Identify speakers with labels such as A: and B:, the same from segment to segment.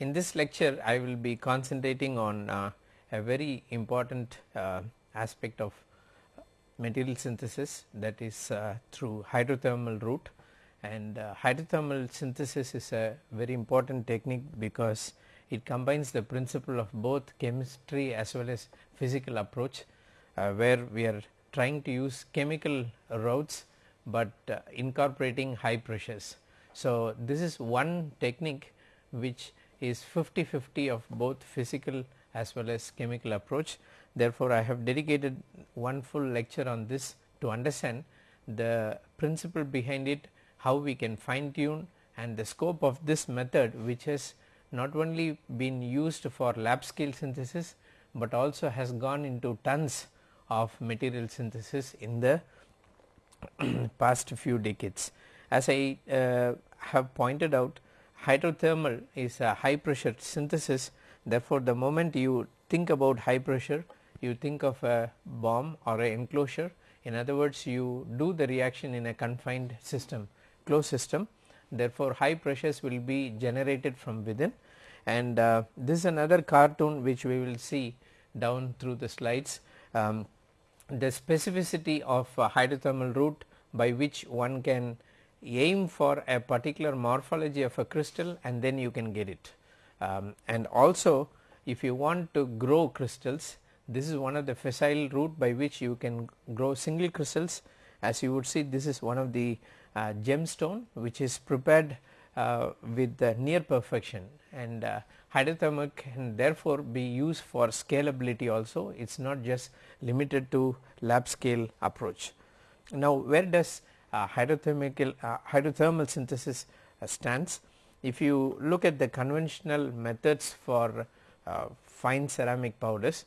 A: In this lecture I will be concentrating on uh, a very important uh, aspect of material synthesis that is uh, through hydrothermal route and uh, hydrothermal synthesis is a very important technique because it combines the principle of both chemistry as well as physical approach uh, where we are trying to use chemical routes, but uh, incorporating high pressures. So, this is one technique which is 50 50 of both physical as well as chemical approach. Therefore, I have dedicated one full lecture on this to understand the principle behind it, how we can fine tune and the scope of this method which has not only been used for lab scale synthesis, but also has gone into tons of material synthesis in the past few decades. As I uh, have pointed out hydrothermal is a high pressure synthesis. Therefore, the moment you think about high pressure you think of a bomb or a enclosure. In other words you do the reaction in a confined system closed system. Therefore, high pressures will be generated from within. And uh, this is another cartoon which we will see down through the slides. Um, the specificity of hydrothermal route by which one can aim for a particular morphology of a crystal and then you can get it. Um, and also if you want to grow crystals this is one of the facile route by which you can grow single crystals as you would see this is one of the uh, gemstone which is prepared uh, with near perfection and uh, hydrothermal can therefore be used for scalability also it is not just limited to lab scale approach. Now where does hydrothermal, uh, hydrothermal synthesis uh, stands? If you look at the conventional methods for uh, fine ceramic powders,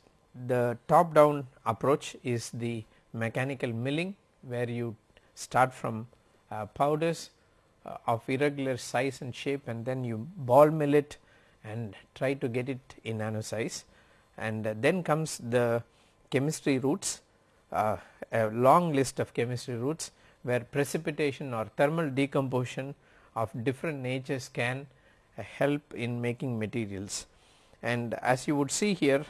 A: the top down approach is the mechanical milling where you start from uh, powders uh, of irregular size and shape and then you ball mill it and try to get it in nano size and then comes the chemistry routes uh, a long list of chemistry routes where precipitation or thermal decomposition of different natures can help in making materials. And as you would see here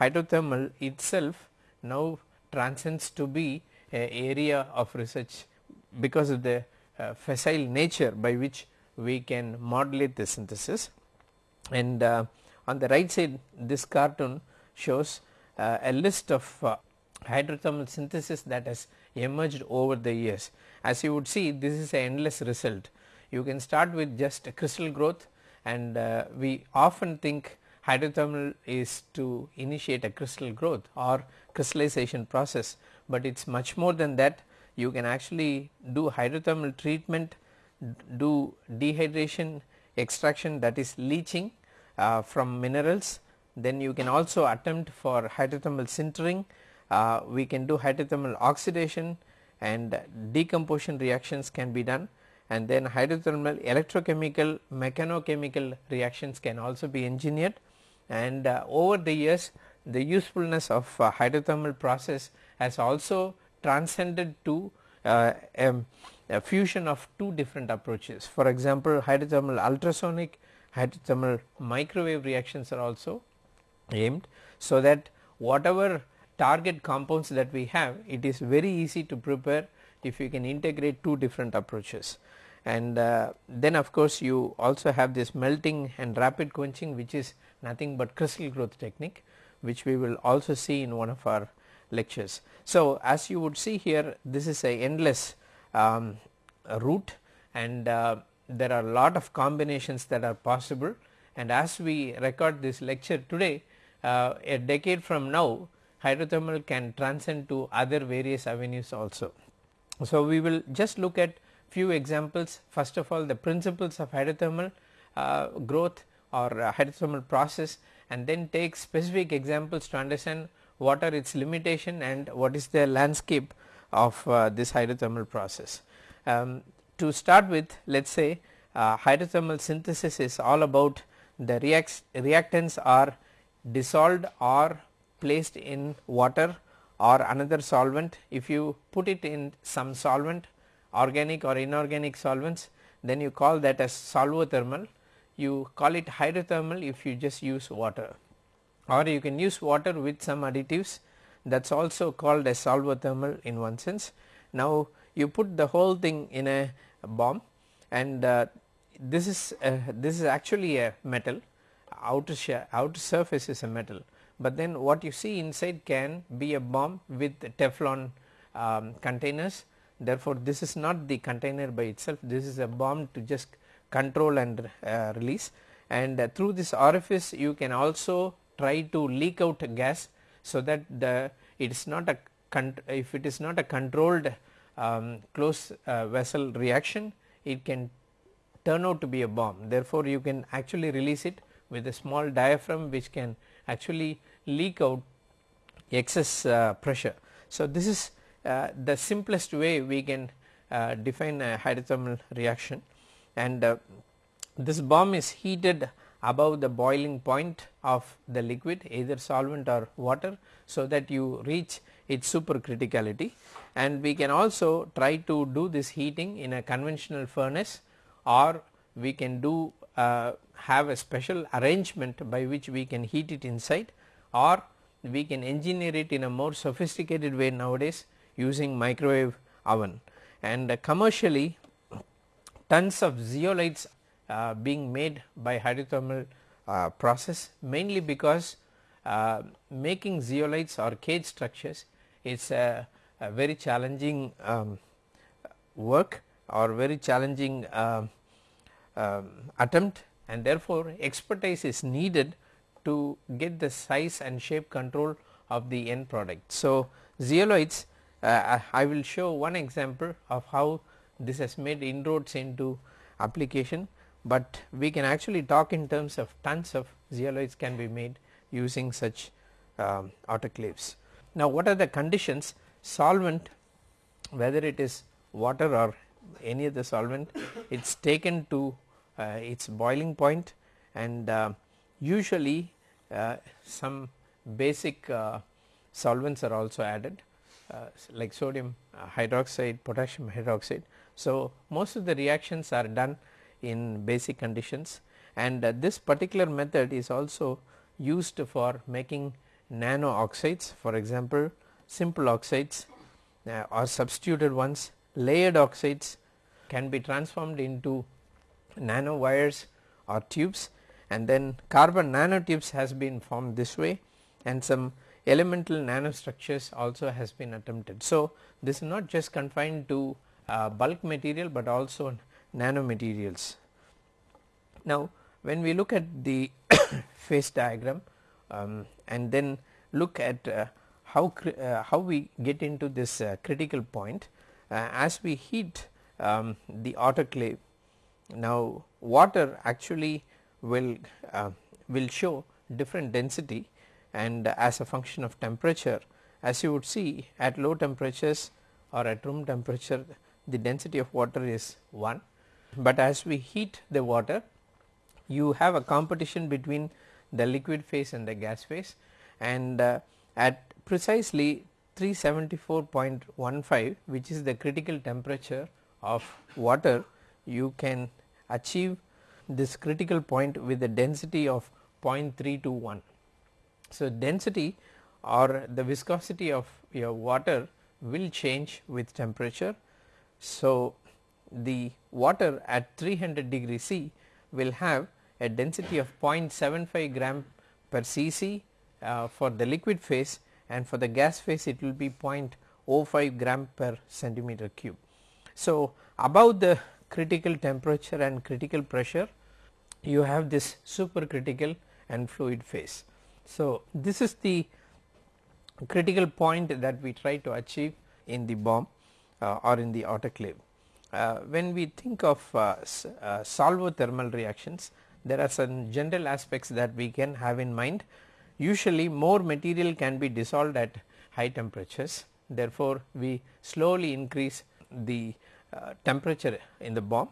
A: hydrothermal itself now transcends to be a area of research because of the uh, facile nature by which we can modulate the synthesis and uh, on the right side this cartoon shows uh, a list of uh, hydrothermal synthesis that has emerged over the years. As you would see this is a endless result. You can start with just a crystal growth and uh, we often think hydrothermal is to initiate a crystal growth or crystallization process, but it is much more than that you can actually do hydrothermal treatment, do dehydration extraction that is leaching uh, from minerals, then you can also attempt for hydrothermal sintering uh, we can do hydrothermal oxidation and decomposition reactions can be done and then hydrothermal electrochemical mechanochemical reactions can also be engineered and uh, over the years the usefulness of uh, hydrothermal process has also transcended to uh, a, a, fusion of two different approaches. For example, hydrothermal ultrasonic hydrothermal microwave reactions are also aimed. So, that whatever target compounds that we have it is very easy to prepare if you can integrate two different approaches and uh, then of course you also have this melting and rapid quenching which is nothing but crystal growth technique which we will also see in one of our lectures. So, as you would see here this is a endless um, route and uh, there are a lot of combinations that are possible and as we record this lecture today uh, a decade from now hydrothermal can transcend to other various avenues also. So, we will just look at few examples first of all the principles of hydrothermal uh, growth or uh, hydrothermal process and then take specific examples to understand what are its limitation and what is the landscape of uh, this hydrothermal process. Um, to start with let us say uh, hydrothermal synthesis is all about the reacts reactants are dissolved or placed in water or another solvent. If you put it in some solvent organic or inorganic solvents then you call that as solvothermal. You call it hydrothermal if you just use water. Or you can use water with some additives. That is also called as solvothermal in one sense. Now you put the whole thing in a bomb and uh, this is uh, this is actually a metal. Outer outer surface is a metal, but then what you see inside can be a bomb with Teflon um, containers. Therefore, this is not the container by itself. This is a bomb to just control and uh, release. And uh, through this orifice you can also try to leak out gas so that the it is not a if it is not a controlled um, close uh, vessel reaction it can turn out to be a bomb. Therefore, you can actually release it with a small diaphragm which can actually leak out excess uh, pressure. So, this is uh, the simplest way we can uh, define a hydrothermal reaction and this bomb is heated above the boiling point of the liquid either solvent or water. So, that you reach its supercriticality and we can also try to do this heating in a conventional furnace or we can do uh, have a special arrangement by which we can heat it inside or we can engineer it in a more sophisticated way nowadays using microwave oven. And uh, commercially tons of zeolites uh, being made by hydrothermal uh, process mainly because uh, making zeolites or cage structures is a, a very challenging um, work or very challenging um, um, attempt and therefore, expertise is needed to get the size and shape control of the end product. So, zeolites uh, I will show one example of how this has made inroads into application, but we can actually talk in terms of tons of zeolites can be made using such um, autoclaves. Now, what are the conditions solvent whether it is water or any other solvent it is taken to uh, its boiling point and uh, usually uh, some basic uh, solvents are also added uh, like sodium hydroxide, potassium hydroxide. So, most of the reactions are done in basic conditions. And this particular method is also used for making nano oxides for example, simple oxides uh, or substituted ones. Layered oxides can be transformed into nano wires or tubes and then carbon nanotubes has been formed this way and some elemental nanostructures also has been attempted. So, this is not just confined to uh, bulk material, but also nanomaterials. Now, when we look at the phase diagram um, and then look at uh, how, uh, how we get into this uh, critical point uh, as we heat um, the autoclave. Now, water actually will uh, will show different density and as a function of temperature. As you would see at low temperatures or at room temperature the density of water is 1, but as we heat the water you have a competition between the liquid phase and the gas phase. And uh, at precisely 374.15 which is the critical temperature of water you can achieve this critical point with a density of 0.321 so, density or the viscosity of your water will change with temperature. So, the water at 300 degree C will have a density of 0.75 gram per cc uh, for the liquid phase and for the gas phase it will be 0.05 gram per centimeter cube. So, above the critical temperature and critical pressure you have this supercritical and fluid phase. So, this is the critical point that we try to achieve in the bomb uh, or in the autoclave. Uh, when we think of uh, uh, solvothermal reactions, there are some general aspects that we can have in mind. Usually more material can be dissolved at high temperatures, therefore, we slowly increase the uh, temperature in the bomb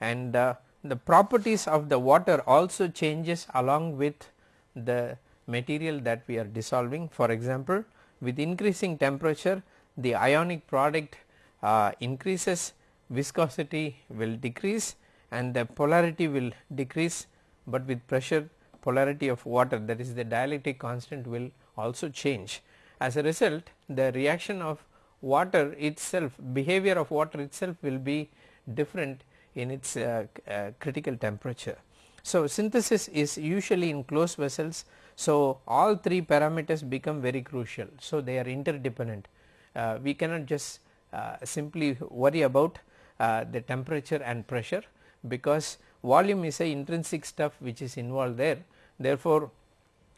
A: and uh, the properties of the water also changes along with the material that we are dissolving. For example, with increasing temperature the ionic product uh, increases viscosity will decrease and the polarity will decrease but with pressure polarity of water that is the dielectric constant will also change. As a result the reaction of water itself behavior of water itself will be different in its uh, uh, critical temperature. So, synthesis is usually in closed vessels. So, all three parameters become very crucial. So, they are interdependent. Uh, we cannot just uh, simply worry about uh, the temperature and pressure because volume is a intrinsic stuff which is involved there. Therefore,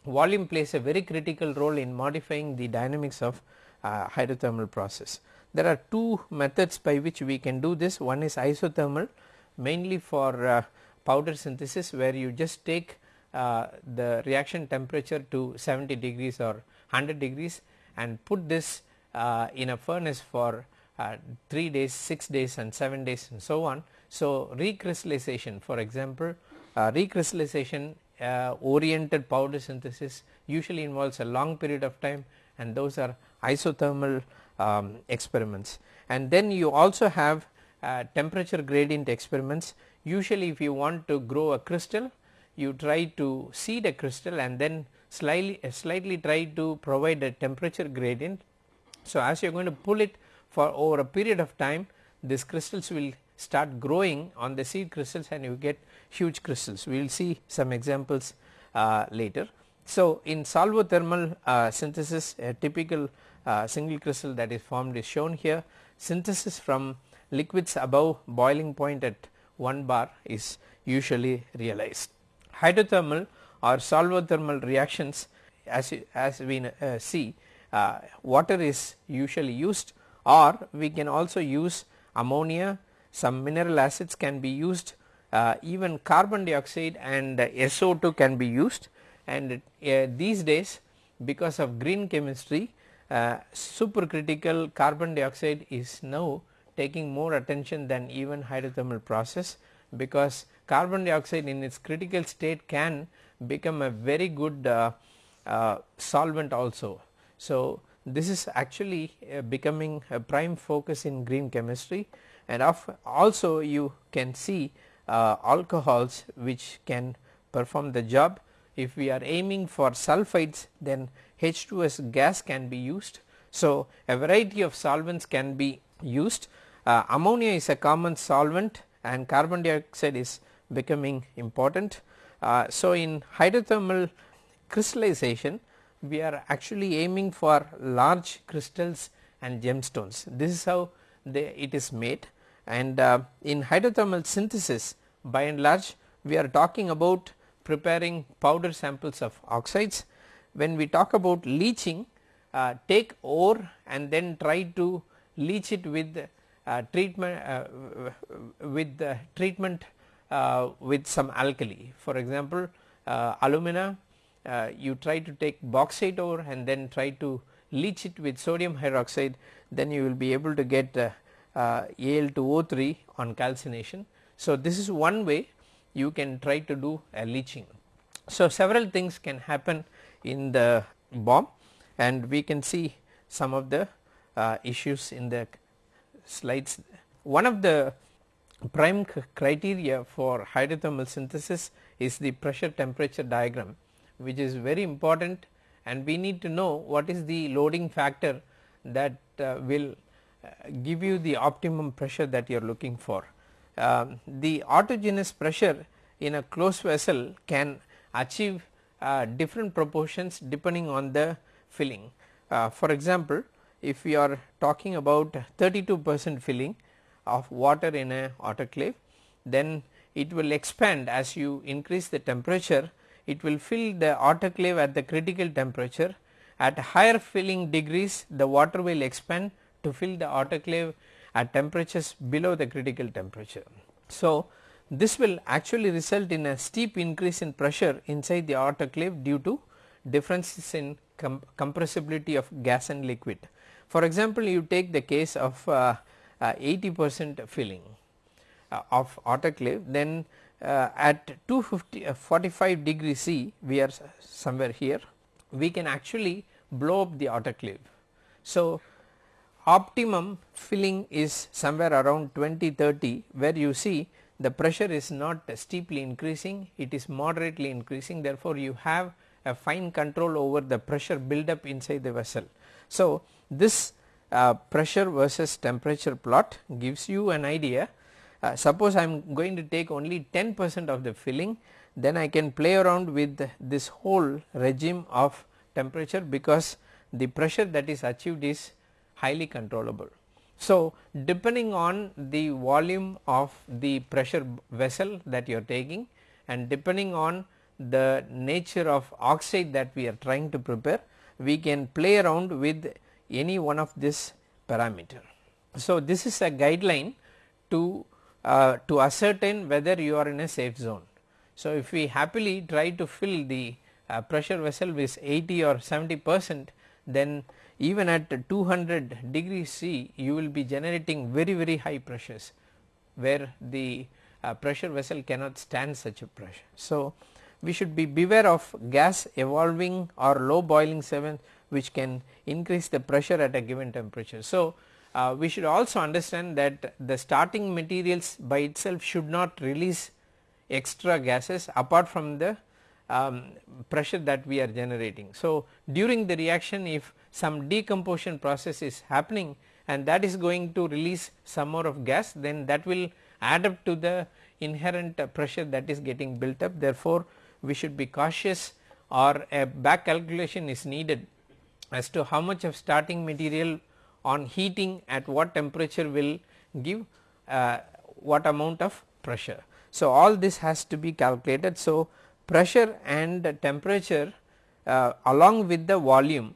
A: volume plays a very critical role in modifying the dynamics of uh, hydrothermal process. There are two methods by which we can do this one is isothermal mainly for uh, powder synthesis where you just take uh, the reaction temperature to 70 degrees or 100 degrees and put this uh, in a furnace for uh, 3 days, 6 days and 7 days and so on. So, recrystallization for example, uh, recrystallization oriented powder synthesis usually involves a long period of time and those are isothermal um, experiments. And then you also have uh, temperature gradient experiments usually if you want to grow a crystal you try to seed a crystal and then slightly uh, slightly try to provide a temperature gradient. So, as you are going to pull it for over a period of time these crystals will start growing on the seed crystals and you get huge crystals. We will see some examples uh, later. So, in solvothermal uh, synthesis a typical uh, single crystal that is formed is shown here. Synthesis from liquids above boiling point at 1 bar is usually realized. Hydrothermal or solvothermal reactions as, as we uh, see uh, water is usually used or we can also use ammonia, some mineral acids can be used uh, even carbon dioxide and SO2 can be used. And uh, these days because of green chemistry uh, supercritical carbon dioxide is now taking more attention than even hydrothermal process because carbon dioxide in its critical state can become a very good uh, uh, solvent also. So, this is actually uh, becoming a prime focus in green chemistry and also you can see uh, alcohols which can perform the job. If we are aiming for sulfides then H2S gas can be used. So, a variety of solvents can be used. Uh, ammonia is a common solvent and carbon dioxide is becoming important. Uh, so, in hydrothermal crystallization we are actually aiming for large crystals and gemstones. This is how they, it is made and uh, in hydrothermal synthesis by and large we are talking about preparing powder samples of oxides. When we talk about leaching uh, take ore and then try to leach it with uh, treatment uh, with treatment uh, with some alkali. For example, alumina you try to take bauxite ore and then try to leach it with sodium hydroxide then you will be able to get Al2O3 on calcination. So, this is one way you can try to do a leaching. So, several things can happen in the bomb and we can see some of the uh, issues in the slides. One of the prime criteria for hydrothermal synthesis is the pressure temperature diagram which is very important and we need to know what is the loading factor that uh, will uh, give you the optimum pressure that you are looking for. Um, the autogenous pressure in a closed vessel can achieve uh, different proportions depending on the filling. Uh, for example, if we are talking about 32 percent filling of water in a autoclave then it will expand as you increase the temperature it will fill the autoclave at the critical temperature at higher filling degrees the water will expand to fill the autoclave at temperatures below the critical temperature. So, this will actually result in a steep increase in pressure inside the autoclave due to differences in com compressibility of gas and liquid. For example, you take the case of uh, uh, 80 percent filling uh, of autoclave then at 250 45 degree C we are somewhere here we can actually blow up the autoclave. So, optimum filling is somewhere around 20 30 where you see the pressure is not steeply increasing it is moderately increasing therefore you have a fine control over the pressure build up inside the vessel. So, this uh, pressure versus temperature plot gives you an idea uh, suppose I am going to take only 10 percent of the filling then I can play around with this whole regime of temperature because the pressure that is achieved is highly controllable. So, depending on the volume of the pressure vessel that you are taking and depending on the nature of oxide that we are trying to prepare we can play around with any one of this parameter. So, this is a guideline to uh, to ascertain whether you are in a safe zone. So, if we happily try to fill the uh, pressure vessel with 80 or 70 percent then even at 200 degree C you will be generating very very high pressures where the uh, pressure vessel cannot stand such a pressure. So, we should be beware of gas evolving or low boiling 7 which can increase the pressure at a given temperature. So, uh, we should also understand that the starting materials by itself should not release extra gases apart from the um, pressure that we are generating. So, during the reaction if some decomposition process is happening and that is going to release some more of gas then that will add up to the inherent pressure that is getting built up therefore, we should be cautious or a back calculation is needed as to how much of starting material on heating at what temperature will give uh, what amount of pressure. So, all this has to be calculated. So, pressure and temperature uh, along with the volume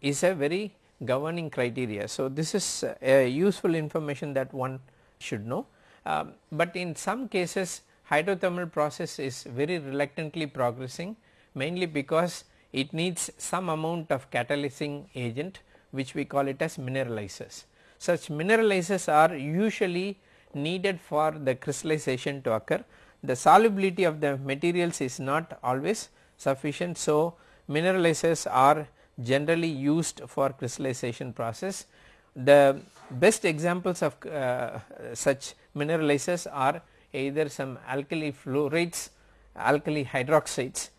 A: is a very governing criteria. So, this is a useful information that one should know, um, but in some cases hydrothermal process is very reluctantly progressing mainly because it needs some amount of catalyzing agent which we call it as mineralizers. Such mineralizers are usually needed for the crystallization to occur. The solubility of the materials is not always sufficient. So, mineralizers are generally used for crystallization process. The best examples of uh, such mineralizers are either some alkali fluorides, alkali hydroxides,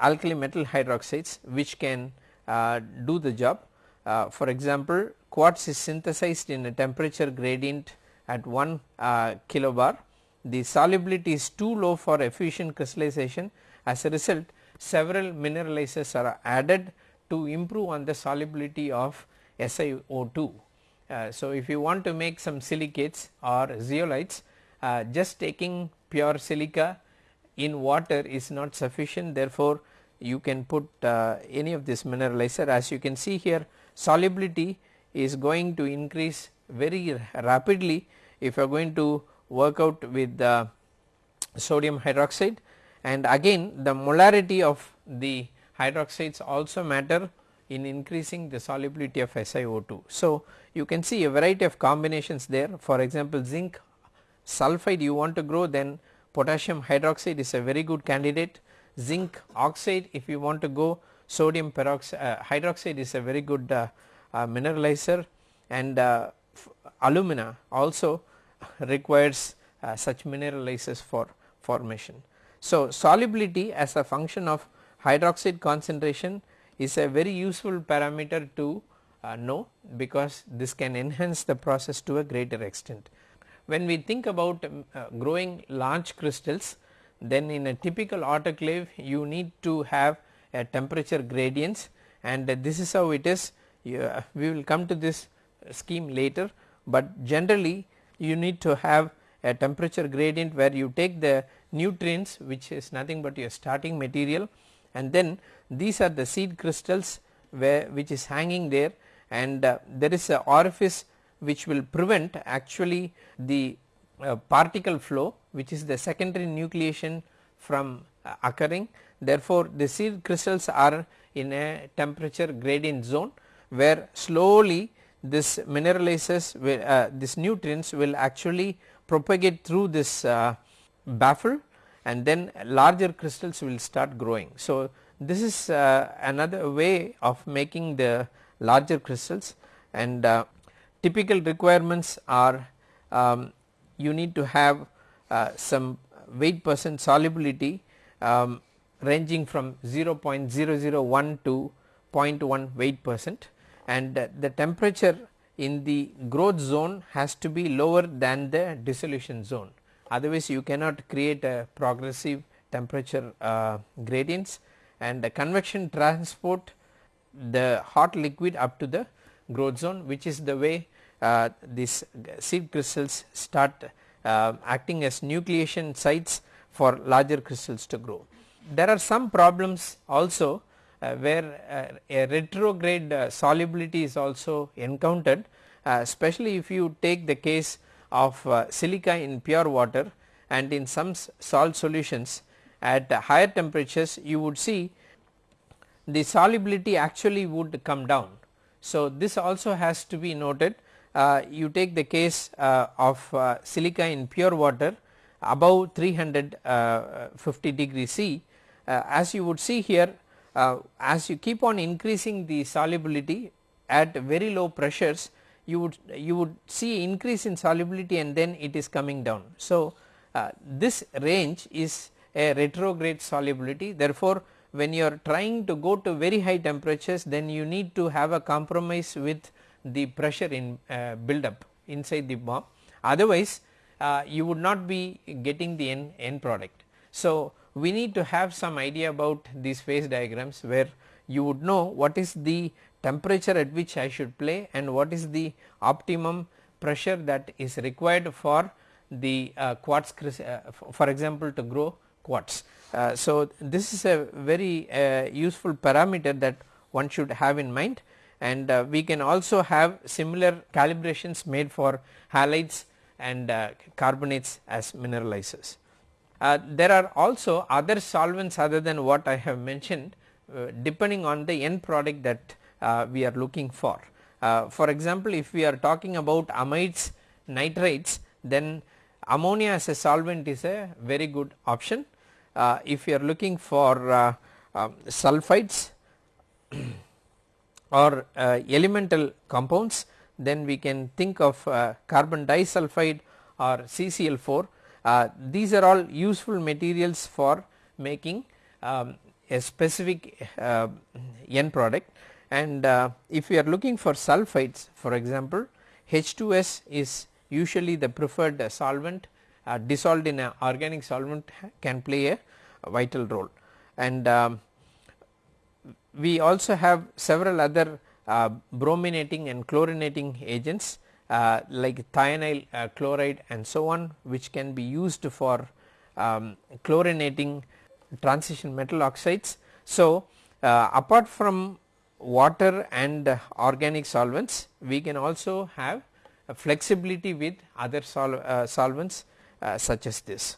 A: alkali metal hydroxides which can uh, do the job. Uh, for example, quartz is synthesized in a temperature gradient at 1 uh, kilobar. The solubility is too low for efficient crystallization as a result several mineralizers are added to improve on the solubility of SiO2. Uh, so, if you want to make some silicates or zeolites uh, just taking pure silica in water is not sufficient. Therefore, you can put uh, any of this mineralizer. As you can see here solubility is going to increase very rapidly if you are going to work out with the sodium hydroxide and again the molarity of the hydroxides also matter in increasing the solubility of SiO2. So, you can see a variety of combinations there for example, zinc sulphide you want to grow then potassium hydroxide is a very good candidate zinc oxide if you want to go sodium peroxide uh, hydroxide is a very good uh, uh, mineralizer and uh, alumina also requires uh, such mineralizers for formation. So, solubility as a function of hydroxide concentration is a very useful parameter to uh, know because this can enhance the process to a greater extent. When we think about um, uh, growing large crystals then in a typical autoclave you need to have a temperature gradients and this is how it is uh, we will come to this scheme later, but generally you need to have a temperature gradient where you take the nutrients which is nothing but your starting material and then these are the seed crystals where which is hanging there and uh, there is a orifice which will prevent actually the uh, particle flow which is the secondary nucleation from uh, occurring. Therefore, the seed crystals are in a temperature gradient zone where slowly this mineralizes will, uh, this nutrients will actually propagate through this uh, baffle and then larger crystals will start growing. So, this is uh, another way of making the larger crystals and uh, typical requirements are um, you need to have uh, some weight percent solubility um, ranging from 0.001 to 0.1 weight percent and uh, the temperature in the growth zone has to be lower than the dissolution zone otherwise you cannot create a progressive temperature uh, gradients and the convection transport the hot liquid up to the growth zone which is the way uh, these seed crystals start uh, acting as nucleation sites for larger crystals to grow. There are some problems also uh, where uh, a retrograde uh, solubility is also encountered uh, especially if you take the case of silica in pure water and in some salt solutions at higher temperatures you would see the solubility actually would come down. So, this also has to be noted uh, you take the case uh, of uh, silica in pure water above 350 degree C as you would see here as you keep on increasing the solubility at very low pressures you would you would see increase in solubility and then it is coming down. So, uh, this range is a retrograde solubility therefore, when you are trying to go to very high temperatures then you need to have a compromise with the pressure in uh, build up inside the bomb otherwise uh, you would not be getting the end, end product. So, we need to have some idea about these phase diagrams where you would know what is the temperature at which I should play and what is the optimum pressure that is required for the uh, quartz uh, for example to grow quartz. Uh, so, this is a very uh, useful parameter that one should have in mind and uh, we can also have similar calibrations made for halides and uh, carbonates as mineralizers. There are also other solvents other than what I have mentioned depending on the end product that we are looking for. Uh, for example, if we are talking about amides nitrates then ammonia as a solvent is a very good option. if you are looking for um, sulfides or uh, elemental compounds then we can think of uh, carbon disulfide or CCl4 uh, these are all useful materials for making um, a specific uh, end product and uh, if we are looking for sulfides for example H2S is usually the preferred solvent uh, dissolved in an organic solvent can play a vital role and um, we also have several other uh, brominating and chlorinating agents uh, like thionyl uh, chloride and so on which can be used for um, chlorinating transition metal oxides. So, uh, apart from water and organic solvents we can also have flexibility with other sol uh, solvents uh, such as this.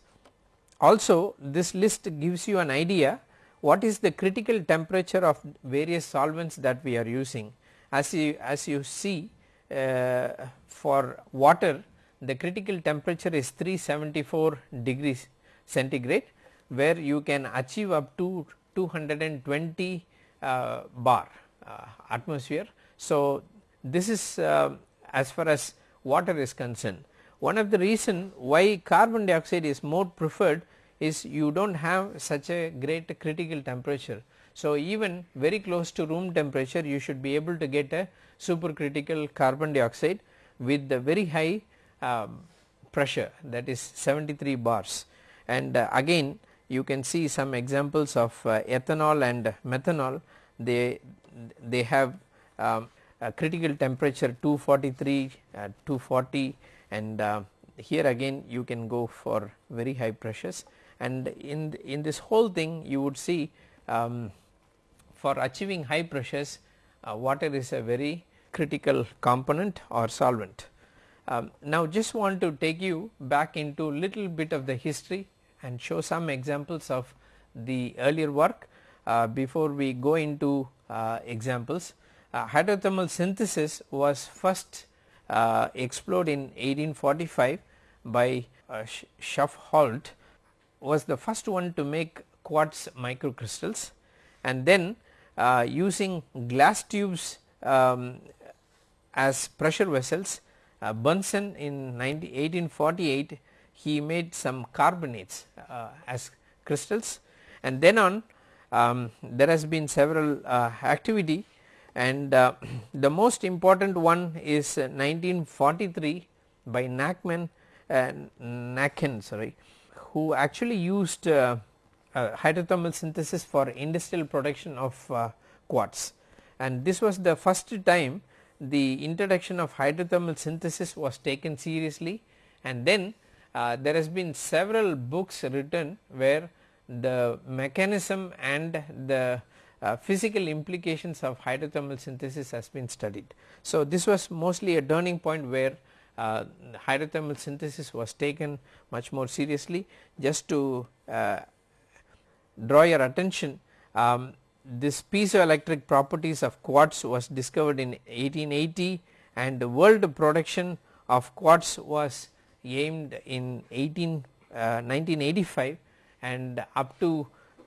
A: Also this list gives you an idea what is the critical temperature of various solvents that we are using. As you, as you see uh, for water the critical temperature is 374 degrees centigrade where you can achieve up to 220 uh, bar atmosphere. So, this is uh, as far as water is concerned. One of the reason why carbon dioxide is more preferred is you do not have such a great critical temperature. So, even very close to room temperature you should be able to get a supercritical carbon dioxide with the very high uh, pressure that is 73 bars and uh, again you can see some examples of uh, ethanol and methanol they they have um, a critical temperature 243 uh, 240 and uh, here again you can go for very high pressures and in in this whole thing you would see um, for achieving high pressures uh, water is a very critical component or solvent. Um, now just want to take you back into little bit of the history and show some examples of the earlier work uh, before we go into examples. Uh, hydrothermal synthesis was first uh, explored in 1845 by uh, Schafhäutl was the first one to make quartz microcrystals and then uh, using glass tubes um, as pressure vessels. Uh, Bunsen in 19, 1848 he made some carbonates uh, as crystals and then on um, there has been several uh, activity and uh, the most important one is 1943 by Nachman uh, sorry who actually used uh, uh, hydrothermal synthesis for industrial production of uh, quartz. And this was the first time the introduction of hydrothermal synthesis was taken seriously. And then uh, there has been several books written where the mechanism and the uh, physical implications of hydrothermal synthesis has been studied. So, this was mostly a turning point where uh, hydrothermal synthesis was taken much more seriously just to uh, draw your attention um, this piezoelectric properties of quartz was discovered in 1880 and the world production of quartz was aimed in 18 uh, 1985 and up to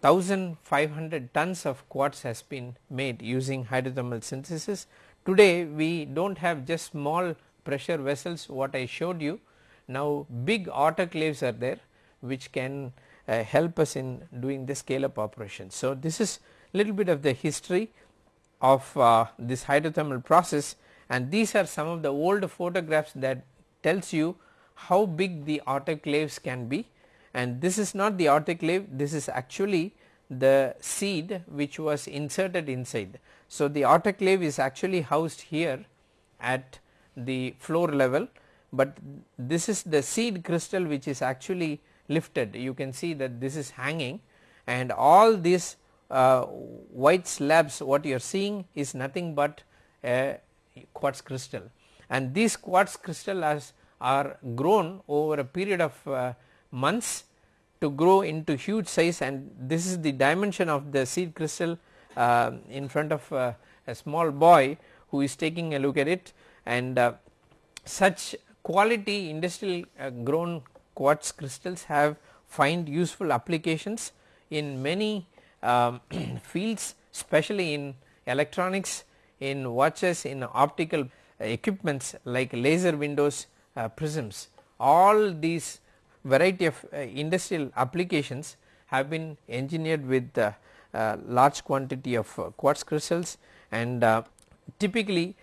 A: 1500 tons of quartz has been made using hydrothermal synthesis. Today we do not have just small pressure vessels what I showed you now big autoclaves are there which can uh, help us in doing the scale up operation. So, this is little bit of the history of uh, this hydrothermal process and these are some of the old photographs that tells you how big the autoclaves can be and this is not the autoclave this is actually the seed which was inserted inside. So, the autoclave is actually housed here at the floor level, but this is the seed crystal which is actually lifted you can see that this is hanging and all these uh, white slabs what you are seeing is nothing but a quartz crystal and these quartz crystal as are grown over a period of uh, months to grow into huge size and this is the dimension of the seed crystal uh, in front of uh, a small boy who is taking a look at it and uh, such quality industrial uh, grown quartz crystals have find useful applications in many um, fields especially in electronics, in watches, in optical equipments like laser windows, uh, prisms. All these variety of uh, industrial applications have been engineered with uh, uh large quantity of quartz crystals and typically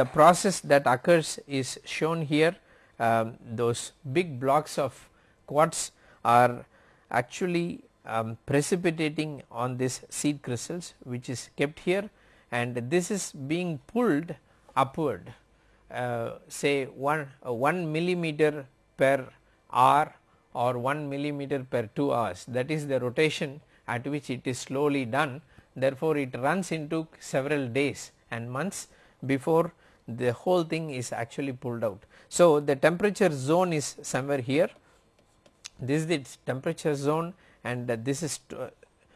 A: the process that occurs is shown here. Um, those big blocks of quartz are actually um, precipitating on this seed crystals which is kept here. And this is being pulled upward uh, say 1, uh, 1 millimeter per hour or 1 millimeter per 2 hours. That is the rotation at which it is slowly done. Therefore, it runs into several days and months before the whole thing is actually pulled out. So, the temperature zone is somewhere here. This is the temperature zone and this is uh,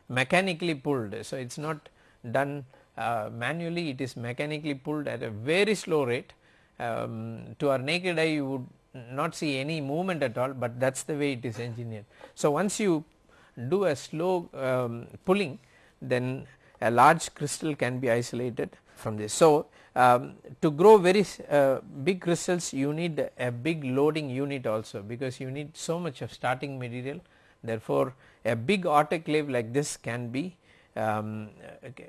A: mechanically pulled. So, it is not done uh, manually. It is mechanically pulled at a very slow rate. Um, to our naked eye you would not see any movement at all, but that is the way it is engineered. So, once you do a slow um, pulling then a large crystal can be isolated from this. So, um, to grow very uh, big crystals you need a big loading unit also because you need so much of starting material therefore, a big autoclave like this can be um,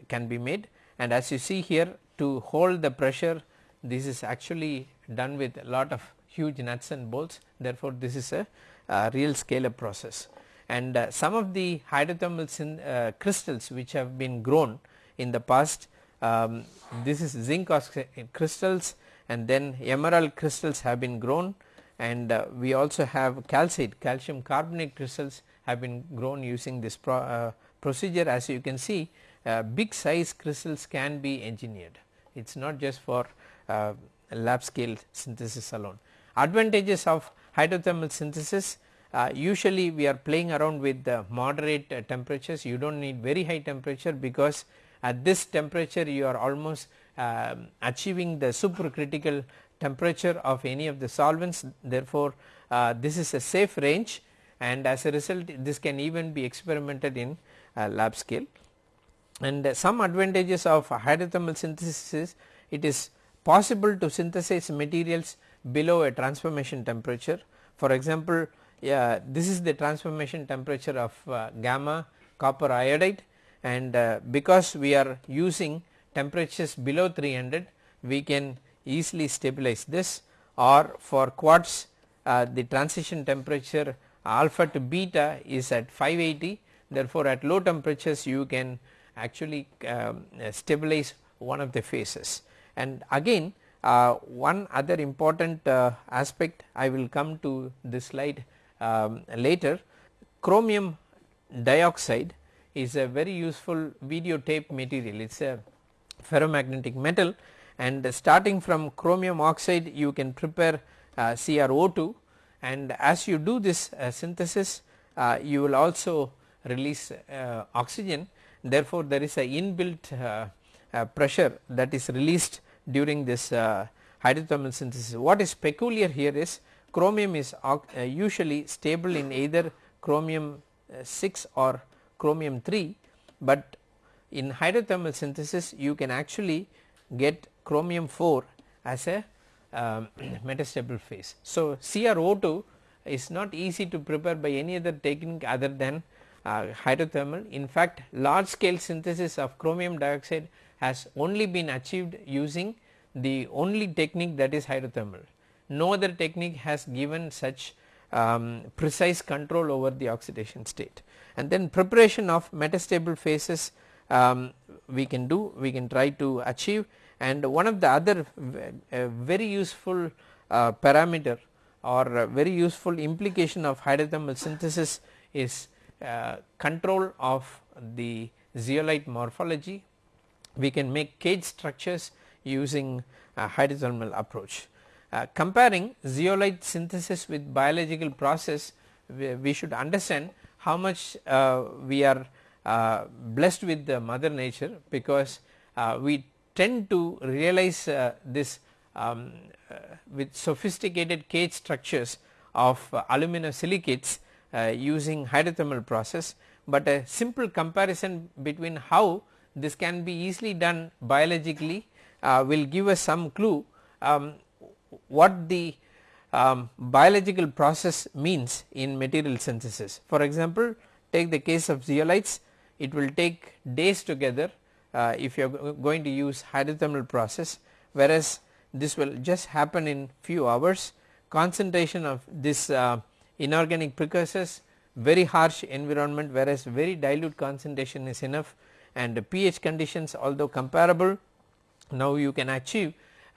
A: can be made and as you see here to hold the pressure this is actually done with a lot of huge nuts and bolts. Therefore, this is a uh, real scale up process. And uh, some of the hydrothermal uh, crystals which have been grown in the past um, this is zinc crystals and then emerald crystals have been grown. And uh, we also have calcite calcium carbonate crystals have been grown using this pro, uh, procedure. As you can see uh, big size crystals can be engineered. It is not just for lab scale synthesis alone. Advantages of hydrothermal synthesis uh, usually we are playing around with the moderate uh, temperatures you do not need very high temperature because at this temperature you are almost um, achieving the supercritical temperature of any of the solvents therefore, uh, this is a safe range and as a result this can even be experimented in uh, lab scale. And uh, some advantages of hydrothermal synthesis is it is possible to synthesize materials below a transformation temperature. For example, yeah, this is the transformation temperature of uh, gamma copper iodide. And uh, because we are using temperatures below 300 we can easily stabilize this. Or for quartz uh, the transition temperature alpha to beta is at 580 therefore at low temperatures you can actually um, stabilize one of the phases. And again one other important uh, aspect I will come to this slide um, later. Chromium dioxide is a very useful videotape material. It is a ferromagnetic metal and starting from chromium oxide you can prepare uh, CrO2 and as you do this uh, synthesis uh, you will also release uh, oxygen. Therefore there is a inbuilt uh, uh, pressure that is released during this hydrothermal synthesis. What is peculiar here is chromium is usually stable in either chromium 6 or chromium 3, but in hydrothermal synthesis you can actually get chromium 4 as a um, metastable phase. So, CrO2 is not easy to prepare by any other technique other than uh, hydrothermal. In fact, large scale synthesis of chromium dioxide has only been achieved using the only technique that is hydrothermal. No other technique has given such um, precise control over the oxidation state and then preparation of metastable phases um, we can do we can try to achieve and one of the other very useful uh, parameter or very useful implication of hydrothermal synthesis is uh, control of the zeolite morphology. We can make cage structures using a hydrothermal approach. Uh, comparing zeolite synthesis with biological process we, we should understand how much uh, we are uh, blessed with the mother nature because we tend to realize uh, this um, uh, with sophisticated cage structures of uh, aluminum silicates using hydrothermal process, but a simple comparison between how this can be easily done biologically will give us some clue um, what the um, biological process means in material synthesis. For example, take the case of zeolites. It will take days together uh, if you are going to use hydrothermal process whereas this will just happen in few hours. Concentration of this uh, inorganic precursors very harsh environment whereas very dilute concentration is enough and the pH conditions although comparable now you can achieve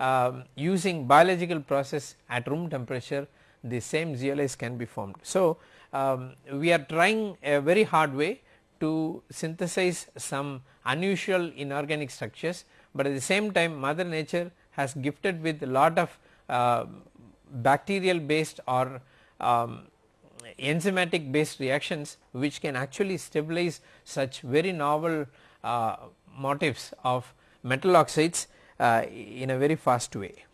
A: um, using biological process at room temperature the same zeolites can be formed. So, um, we are trying a very hard way to synthesize some unusual inorganic structures, but at the same time mother nature has gifted with lot of uh, bacterial based or um, enzymatic based reactions which can actually stabilize such very novel uh, motifs of metal oxides uh, in a very fast way.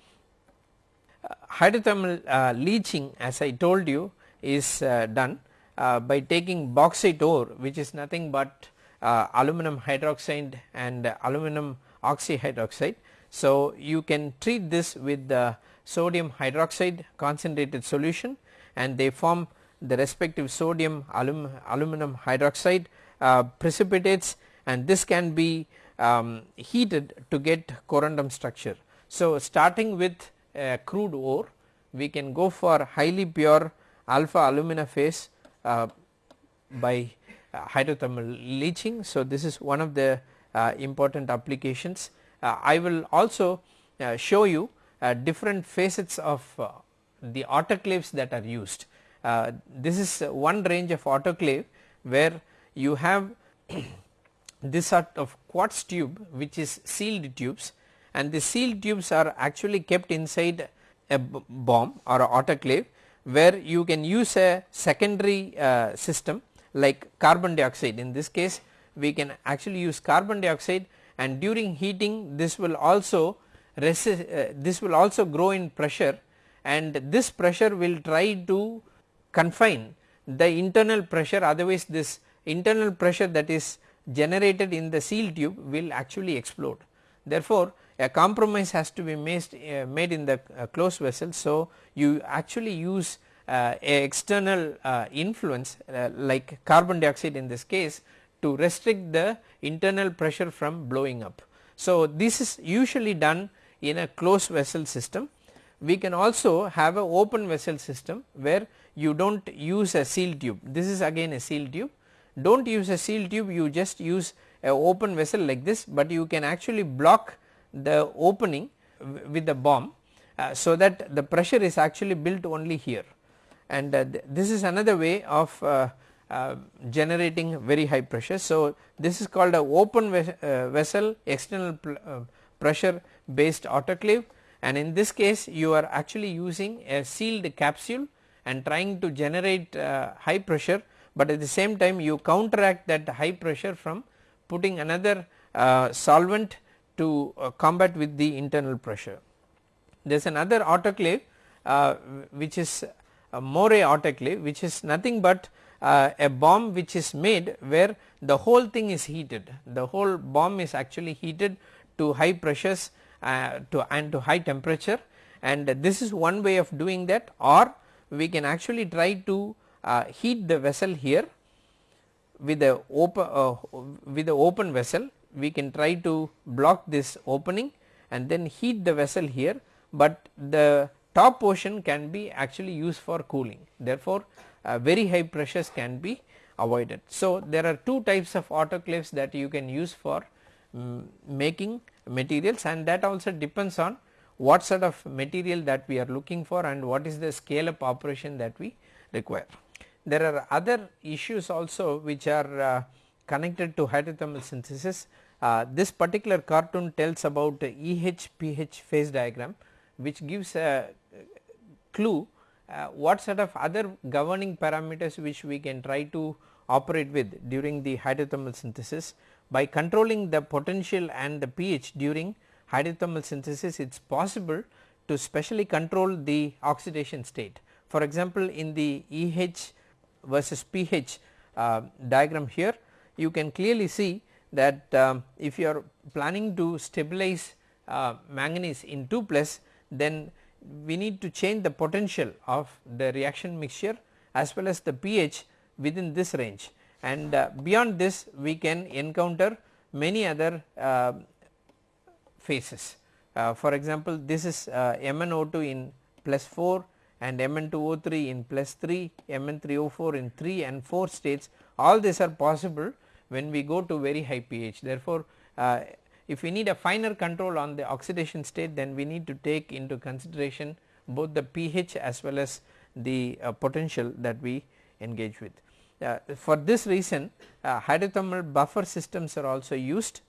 A: Uh, hydrothermal uh, leaching as I told you is uh, done uh, by taking bauxite ore which is nothing but uh, aluminum hydroxide and aluminum oxyhydroxide. So, you can treat this with the sodium hydroxide concentrated solution and they form the respective sodium alum, aluminum hydroxide uh, precipitates and this can be um, heated to get corundum structure. So, starting with crude ore we can go for highly pure alpha alumina phase uh, by uh, hydrothermal leaching. So, this is one of the uh, important applications. Uh, I will also show you different facets of the autoclaves that are used. this is one range of autoclave where you have this sort of quartz tube which is sealed tubes and the sealed tubes are actually kept inside a bomb or a autoclave where you can use a secondary uh, system like carbon dioxide. In this case we can actually use carbon dioxide and during heating this will also resist uh, this will also grow in pressure and this pressure will try to confine the internal pressure. Otherwise this internal pressure that is generated in the seal tube will actually explode. Therefore, a compromise has to be made, uh, made in the uh, closed vessel. So, you actually use uh, a external uh, influence uh, like carbon dioxide in this case to restrict the internal pressure from blowing up. So, this is usually done in a closed vessel system. We can also have a open vessel system where you do not use a seal tube. This is again a seal tube. Do not use a seal tube, you just use a open vessel like this, but you can actually block the opening with the bomb uh, so that the pressure is actually built only here and uh, th this is another way of uh, uh, generating very high pressure. So, this is called a open uh, vessel external uh, pressure based autoclave and in this case you are actually using a sealed capsule and trying to generate high pressure, but at the same time you counteract that high pressure from putting another solvent to combat with the internal pressure. There is another autoclave which is a Morey autoclave which is nothing but uh, a bomb which is made where the whole thing is heated. The whole bomb is actually heated to high pressures uh, to and to high temperature. And this is one way of doing that. Or we can actually try to uh, heat the vessel here with a open uh, with the open vessel we can try to block this opening and then heat the vessel here, but the top portion can be actually used for cooling therefore, uh, very high pressures can be avoided. So, there are two types of autoclaves that you can use for um, making materials and that also depends on what sort of material that we are looking for and what is the scale up operation that we require. There are other issues also which are uh, connected to hydrothermal synthesis. Uh, this particular cartoon tells about EH PH phase diagram which gives a clue uh, what sort of other governing parameters which we can try to operate with during the hydrothermal synthesis. By controlling the potential and the pH during hydrothermal synthesis it is possible to specially control the oxidation state. For example, in the EH versus pH uh, diagram here you can clearly see that um, if you are planning to stabilize uh, manganese in 2 plus then we need to change the potential of the reaction mixture as well as the pH within this range and uh, beyond this we can encounter many other uh, phases. For example, this is uh, MnO2 in plus 4 and Mn2O3 in plus 3, Mn3O4 in 3 and 4 states all these are possible when we go to very high pH. Therefore, uh, if we need a finer control on the oxidation state then we need to take into consideration both the pH as well as the uh, potential that we engage with. Uh, for this reason uh, hydrothermal buffer systems are also used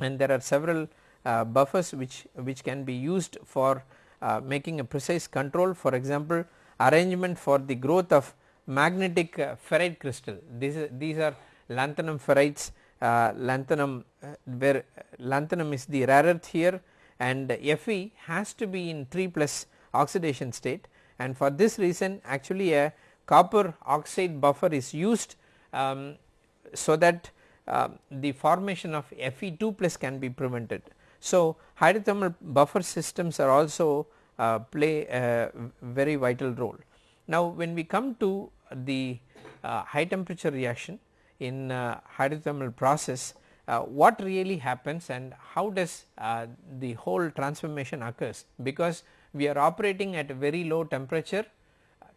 A: and there are several uh, buffers which, which can be used for uh, making a precise control for example arrangement for the growth of magnetic uh, ferrite crystal these, these are lanthanum ferrites uh, lanthanum uh, where lanthanum is the rare earth here and Fe has to be in 3 plus oxidation state and for this reason actually a copper oxide buffer is used um, so that uh, the formation of Fe2 plus can be prevented. So, hydrothermal buffer systems are also uh, play a very vital role. Now, when we come to the uh, high temperature reaction in uh, hydrothermal process uh, what really happens and how does uh, the whole transformation occurs because we are operating at a very low temperature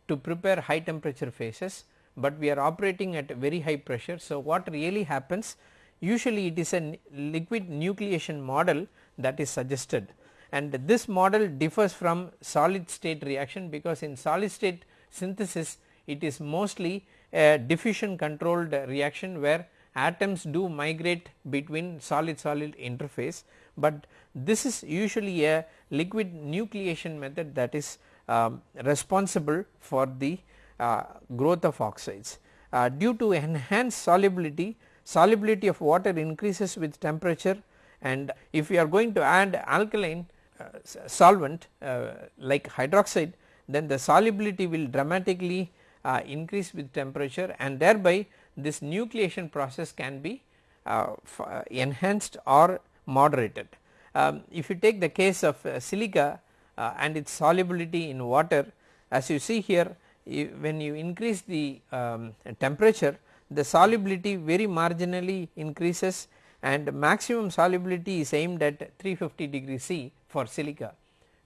A: to prepare high temperature phases, but we are operating at a very high pressure. So, what really happens usually it is a liquid nucleation model that is suggested and this model differs from solid state reaction because in solid state synthesis it is mostly a diffusion controlled reaction where atoms do migrate between solid solid interface, but this is usually a liquid nucleation method that is um, responsible for the uh, growth of oxides. Uh, due to enhanced solubility, solubility of water increases with temperature and if we are going to add alkaline uh, solvent uh, like hydroxide then the solubility will dramatically uh, increase with temperature and thereby this nucleation process can be uh, uh enhanced or moderated. um, if you take the case of uh, silica and its solubility in water as you see here you, when you increase the um, temperature the solubility very marginally increases and maximum solubility is aimed at 350 degree C for silica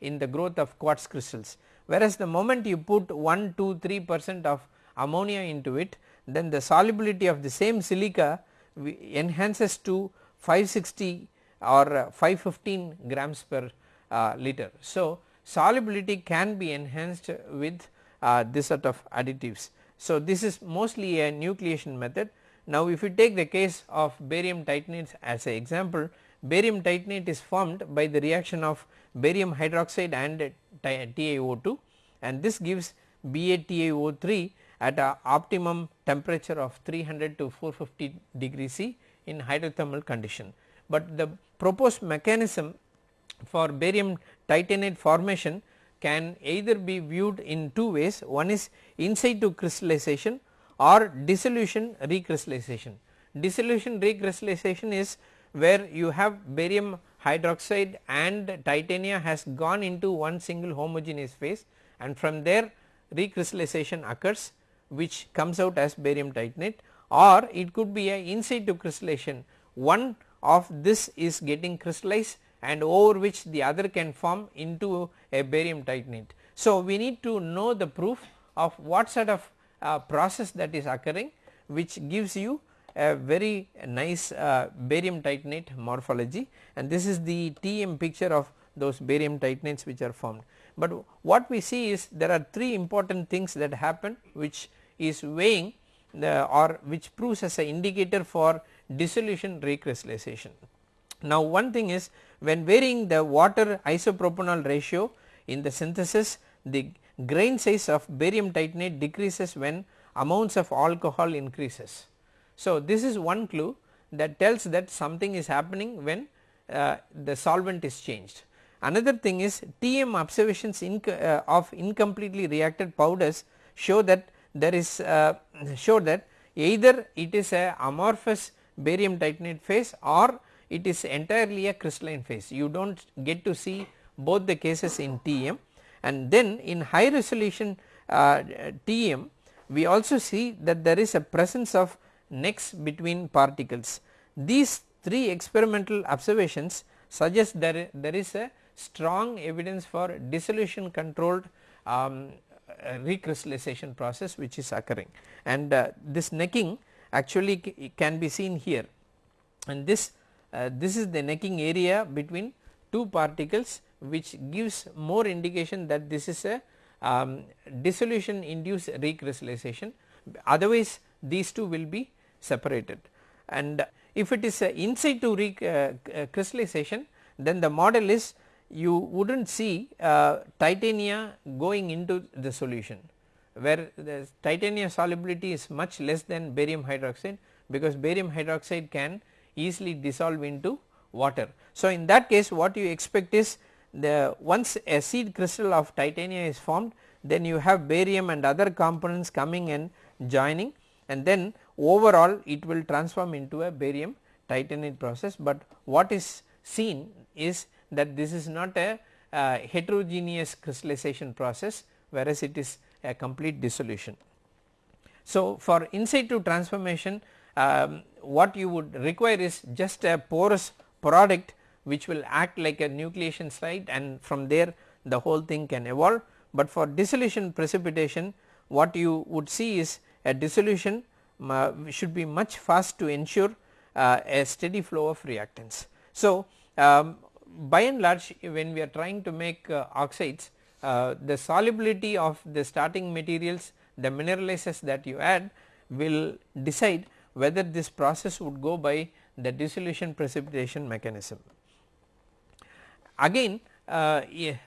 A: in the growth of quartz crystals. Whereas the moment you put 1, 2, 3 percent of ammonia into it then the solubility of the same silica enhances to 560 or 515 grams per uh, liter. So, solubility can be enhanced with uh, this sort of additives. So, this is mostly a nucleation method. Now, if you take the case of barium titanate as an example, barium titanate is formed by the reaction of barium hydroxide and TiO2 and this gives BaTiO3 at a optimum temperature of 300 to 450 degree C in hydrothermal condition. But the proposed mechanism for barium titanate formation can either be viewed in two ways one is in situ crystallization or dissolution recrystallization. Dissolution recrystallization is where you have barium hydroxide and titania has gone into one single homogeneous phase and from there recrystallization occurs which comes out as barium titanate or it could be a in situ crystallization one of this is getting crystallized and over which the other can form into a barium titanate. So, we need to know the proof of what sort of uh, process that is occurring which gives you a very nice uh, barium titanate morphology and this is the TM picture of those barium titanates which are formed. But what we see is there are three important things that happen which is weighing the or which proves as an indicator for dissolution recrystallization. Now one thing is when varying the water isopropanol ratio in the synthesis the grain size of barium titanate decreases when amounts of alcohol increases. So this is one clue that tells that something is happening when uh, the solvent is changed. Another thing is TM observations uh, of incompletely reacted powders show that there is uh, show that either it is a amorphous barium titanate phase or it is entirely a crystalline phase. You do not get to see both the cases in TM and then in high resolution uh, TM we also see that there is a presence of necks between particles. These three experimental observations suggest that there is a strong evidence for dissolution controlled um, recrystallization process which is occurring and uh, this necking actually can be seen here and this uh, this is the necking area between two particles which gives more indication that this is a um, dissolution induced recrystallization otherwise these two will be separated and if it is a in situ recrystallization uh, uh, then the model is you would not see uh, titania going into the solution where the titania solubility is much less than barium hydroxide because barium hydroxide can easily dissolve into water. So, in that case what you expect is the once a seed crystal of titania is formed then you have barium and other components coming and joining and then overall it will transform into a barium titanate process, but what is seen is that this is not a uh, heterogeneous crystallization process whereas it is a complete dissolution. So, for in situ transformation um, what you would require is just a porous product which will act like a nucleation site and from there the whole thing can evolve, but for dissolution precipitation what you would see is a dissolution uh, should be much fast to ensure uh, a steady flow of reactants. So, um, by and large when we are trying to make uh, oxides uh, the solubility of the starting materials the mineralizers that you add will decide whether this process would go by the dissolution precipitation mechanism. Again uh,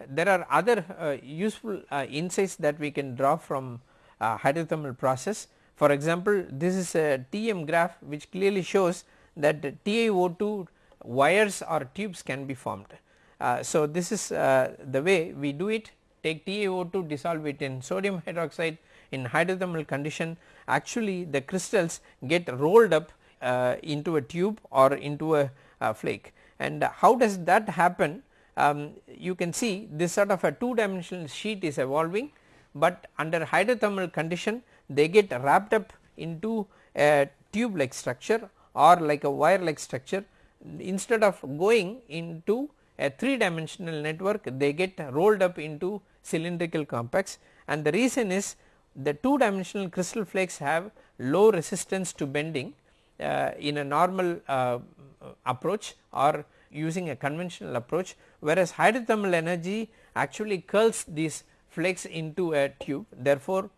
A: there are other uh, useful uh, insights that we can draw from hydrothermal process. For example, this is a TM graph which clearly shows that TiO2 wires or tubes can be formed. Uh, so, this is uh, the way we do it take TiO2 dissolve it in sodium hydroxide in hydrothermal condition actually the crystals get rolled up uh, into a tube or into a flake and how does that happen um, you can see this sort of a two dimensional sheet is evolving, but under hydrothermal condition they get wrapped up into a tube like structure or like a wire like structure. Instead of going into a 3 dimensional network they get rolled up into cylindrical compacts. And the reason is the 2 dimensional crystal flakes have low resistance to bending uh, in a normal uh, approach or using a conventional approach whereas hydrothermal energy actually curls these flakes into a tube. Therefore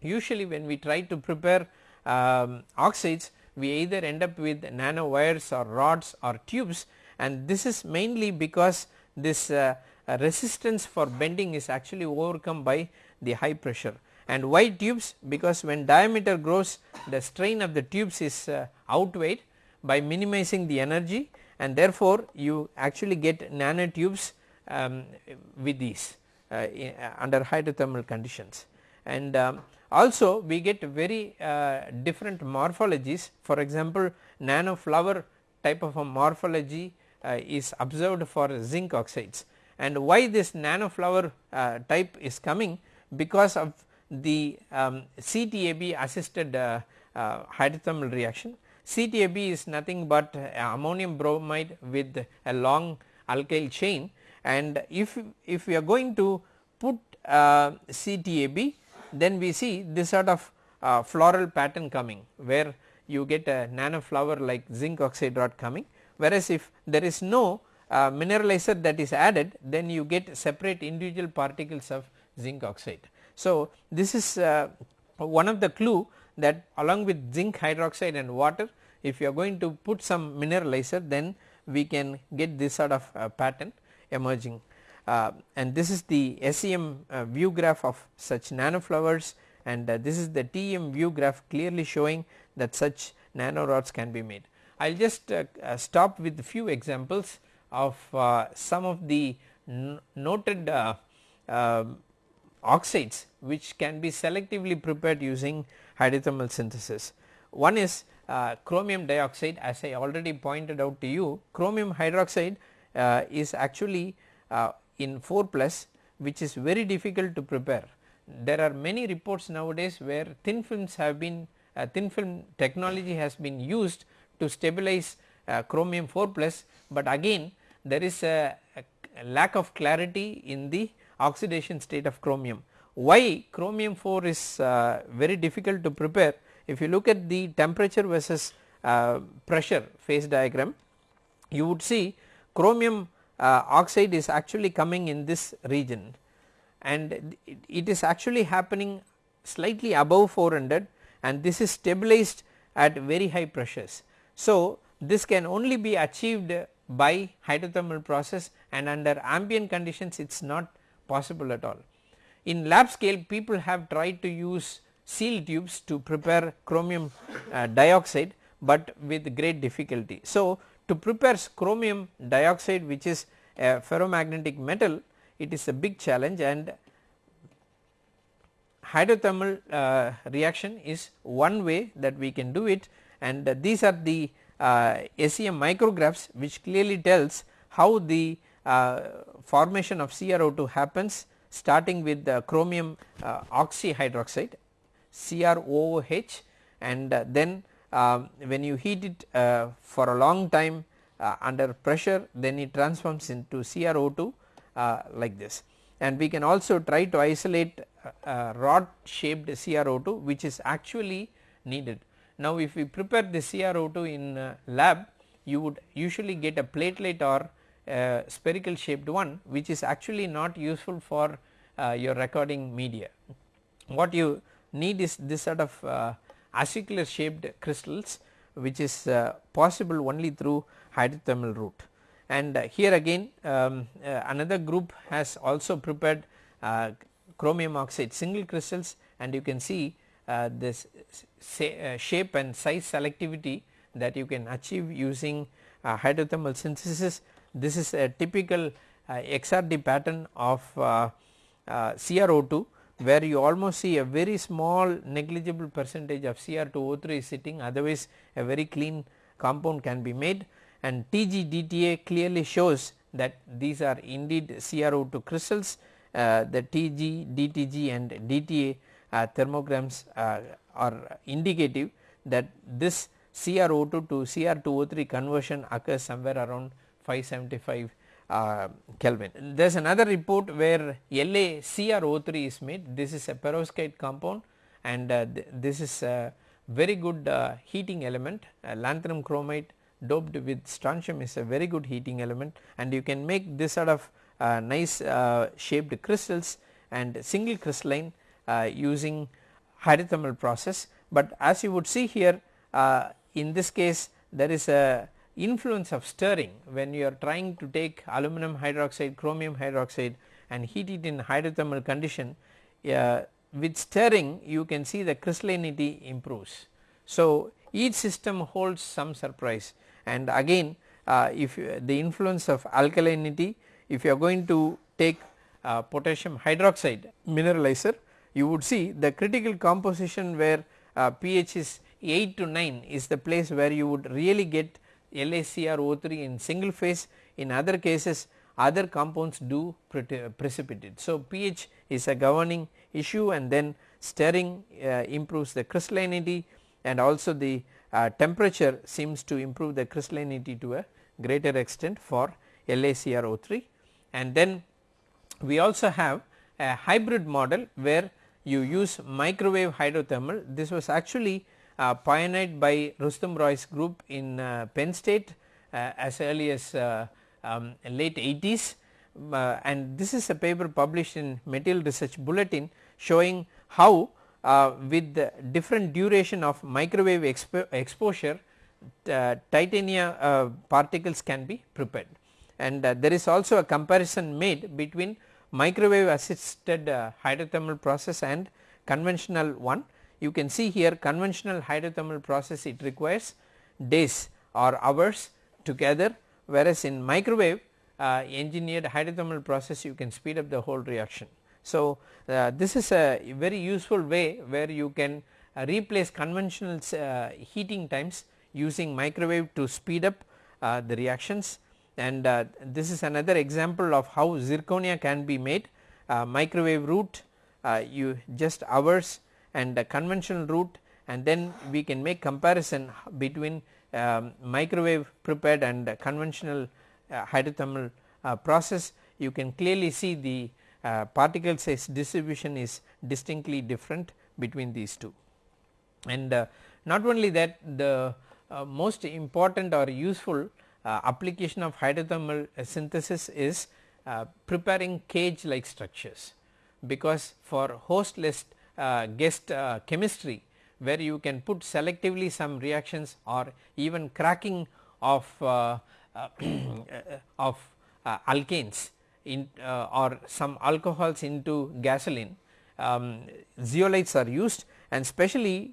A: usually when we try to prepare um, oxides we either end up with nano wires or rods or tubes and this is mainly because this uh, resistance for bending is actually overcome by the high pressure. And why tubes? Because when diameter grows the strain of the tubes is uh, outweighed by minimizing the energy and therefore you actually get nanotubes um, with these uh, under hydrothermal conditions. And um, also we get very uh, different morphologies. For example nano flower type of a morphology uh, is observed for zinc oxides. And why this nano flower uh, type is coming? Because of the um, CTAB assisted uh, uh, hydrothermal reaction. CTAB is nothing but ammonium bromide with a long alkyl chain and if, if we are going to put uh, CTAB then we see this sort of uh, floral pattern coming where you get a nano flower like zinc oxide rod coming whereas if there is no uh, mineralizer that is added then you get separate individual particles of zinc oxide. So, this is uh, one of the clue that along with zinc hydroxide and water if you are going to put some mineralizer then we can get this sort of uh, pattern emerging uh, and this is the SEM uh, view graph of such nanoflowers and uh, this is the TEM view graph clearly showing that such nanorods can be made. I will just uh, uh, stop with few examples of some of the noted um, oxides which can be selectively prepared using hydrothermal synthesis. One is uh, chromium dioxide as I already pointed out to you chromium hydroxide uh, is actually uh, in 4 plus which is very difficult to prepare. There are many reports nowadays where thin films have been uh, thin film technology has been used to stabilize uh, chromium 4 plus, but again there is a, a lack of clarity in the oxidation state of chromium. Why chromium 4 is uh, very difficult to prepare if you look at the temperature versus uh, pressure phase diagram you would see chromium uh, oxide is actually coming in this region and it, it is actually happening slightly above 400 and this is stabilized at very high pressures. So, this can only be achieved by hydrothermal process and under ambient conditions it is not possible at all. In lab scale people have tried to use seal tubes to prepare chromium uh, dioxide, but with great difficulty. So, to prepare chromium dioxide which is a ferromagnetic metal it is a big challenge and hydrothermal uh, reaction is one way that we can do it and uh, these are the uh, SEM micrographs which clearly tells how the uh, formation of CrO2 happens starting with the chromium uh, oxyhydroxide CrOH and uh, then um, when you heat it uh, for a long time uh, under pressure then it transforms into CrO2 uh, like this and we can also try to isolate rod shaped CrO2 which is actually needed. Now if we prepare the CrO2 in lab you would usually get a platelet or spherical shaped one which is actually not useful for uh, your recording media. What you need is this sort of uh, acicular shaped crystals which is uh, possible only through hydrothermal route. And here again um, another group has also prepared chromium oxide single crystals and you can see uh, this uh, shape and size selectivity that you can achieve using uh, hydrothermal synthesis. This is a typical XRD pattern of CrO2 where you almost see a very small negligible percentage of Cr2O3 is sitting. Otherwise a very clean compound can be made. And TGDTA clearly shows that these are indeed CrO2 crystals. Uh, the TG, DTG and DTA uh, thermograms uh, are indicative that this CrO2 to Cr2O3 conversion occurs somewhere around 575 uh, Kelvin. There is another report where LaCrO3 is made this is a perovskite compound and uh, th this is a very good uh, heating element lanthanum chromate doped with strontium is a very good heating element and you can make this sort of uh, nice uh, shaped crystals and single crystalline uh, using hydrothermal process. But as you would see here uh, in this case there is a influence of stirring when you are trying to take aluminum hydroxide, chromium hydroxide and heat it in hydrothermal condition uh, with stirring you can see the crystallinity improves. So, each system holds some surprise and again uh, if the influence of alkalinity if you are going to take uh, potassium hydroxide mineralizer you would see the critical composition where uh, pH is 8 to 9 is the place where you would really get LaCrO3 in single phase. In other cases other compounds do precipitate. So, pH is a governing issue and then stirring uh, improves the crystallinity and also the uh, temperature seems to improve the crystallinity to a greater extent for LaCrO3 and then we also have a hybrid model where you use microwave hydrothermal. This was actually uh, pioneered by Rustum Roy's group in uh, Penn State uh, as early as uh, um, late 80s uh, and this is a paper published in Material Research Bulletin showing how uh, with the different duration of microwave expo exposure titania particles can be prepared and there is also a comparison made between microwave assisted hydrothermal process and conventional one. You can see here conventional hydrothermal process it requires days or hours together whereas in microwave uh, engineered hydrothermal process you can speed up the whole reaction. So, uh, this is a very useful way where you can uh, replace conventional uh, heating times using microwave to speed up the reactions and uh, this is another example of how zirconia can be made uh, microwave route uh, you just hours and the conventional route and then we can make comparison between um, microwave prepared and conventional uh, hydrothermal uh, process you can clearly see the uh, particle size distribution is distinctly different between these two. And not only that the most important or useful uh, application of hydrothermal synthesis is uh, preparing cage like structures because for hostless uh, guest chemistry where you can put selectively some reactions or even cracking of of alkanes in uh, or some alcohols into gasoline. Um, zeolites are used and especially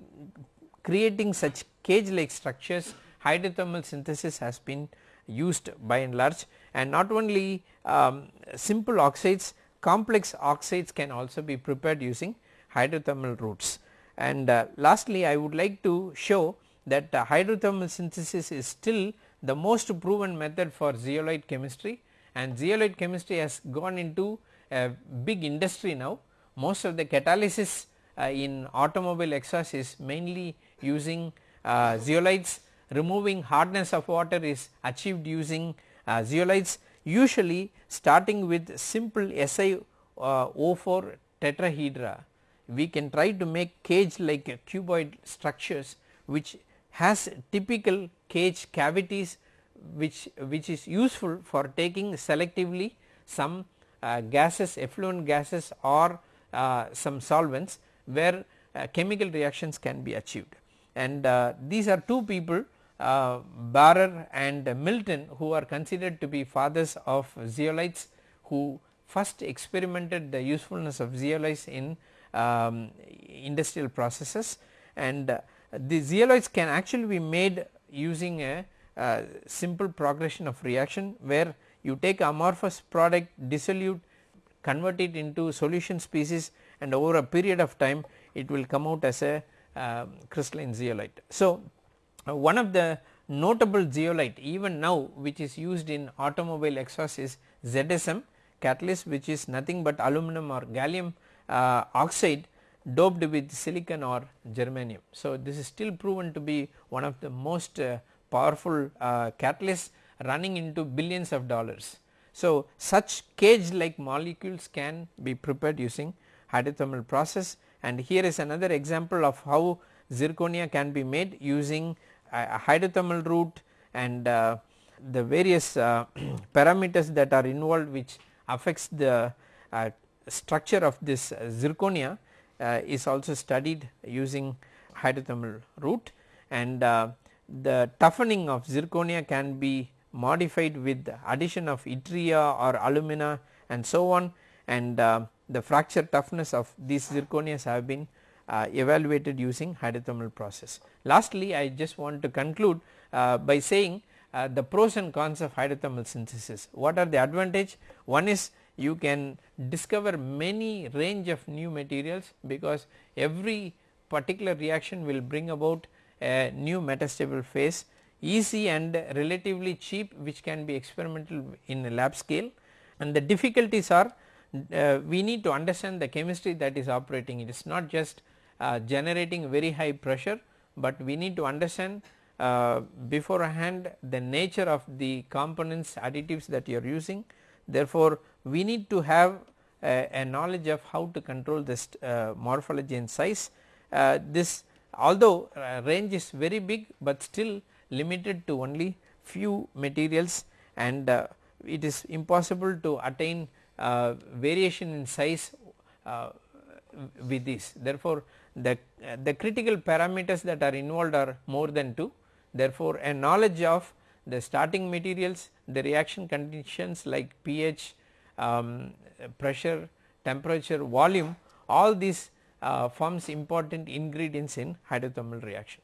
A: creating such cage like structures hydrothermal synthesis has been used by and large. And not only um, simple oxides complex oxides can also be prepared using hydrothermal routes. And uh, lastly I would like to show that uh, hydrothermal synthesis is still the most proven method for zeolite chemistry and zeolite chemistry has gone into a big industry now. Most of the catalysis uh, in automobile exhaust is mainly using uh, zeolites removing hardness of water is achieved using uh, zeolites usually starting with simple SiO4 uh, tetrahedra we can try to make cage like cuboid structures which has typical cage cavities which which is useful for taking selectively some uh, gases effluent gases or uh, some solvents where uh, chemical reactions can be achieved. And uh, these are two people uh, Barrer and Milton who are considered to be fathers of zeolites who first experimented the usefulness of zeolites in um, industrial processes and uh, the zeolites can actually be made using a, a simple progression of reaction where you take amorphous product dissolute convert it into solution species and over a period of time it will come out as a uh, crystalline zeolite. So, uh, one of the notable zeolite even now which is used in automobile exhaust is ZSM catalyst which is nothing but aluminum or gallium uh, oxide doped with silicon or germanium. So, this is still proven to be one of the most uh, powerful uh, catalysts running into billions of dollars. So, such cage like molecules can be prepared using hydrothermal process and here is another example of how zirconia can be made using a hydrothermal route and uh, the various uh, parameters that are involved which affects the uh, structure of this zirconia uh, is also studied using hydrothermal route and uh, the toughening of zirconia can be modified with addition of yttria or alumina and so on and uh, the fracture toughness of these zirconias have been uh, evaluated using hydrothermal process. Lastly, I just want to conclude uh, by saying uh, the pros and cons of hydrothermal synthesis. What are the advantage? One is you can discover many range of new materials because every particular reaction will bring about a new metastable phase easy and relatively cheap which can be experimental in a lab scale and the difficulties are uh, we need to understand the chemistry that is operating it is not just uh, generating very high pressure, but we need to understand uh, beforehand the nature of the components additives that you are using. Therefore, we need to have a, a knowledge of how to control this uh, morphology and size. Uh, this although uh, range is very big, but still limited to only few materials and it is impossible to attain uh, variation in size uh, with this. Therefore, the, uh, the critical parameters that are involved are more than 2. Therefore, a knowledge of the starting materials, the reaction conditions like pH, um, pressure, temperature, volume all these uh, forms important ingredients in hydrothermal reaction.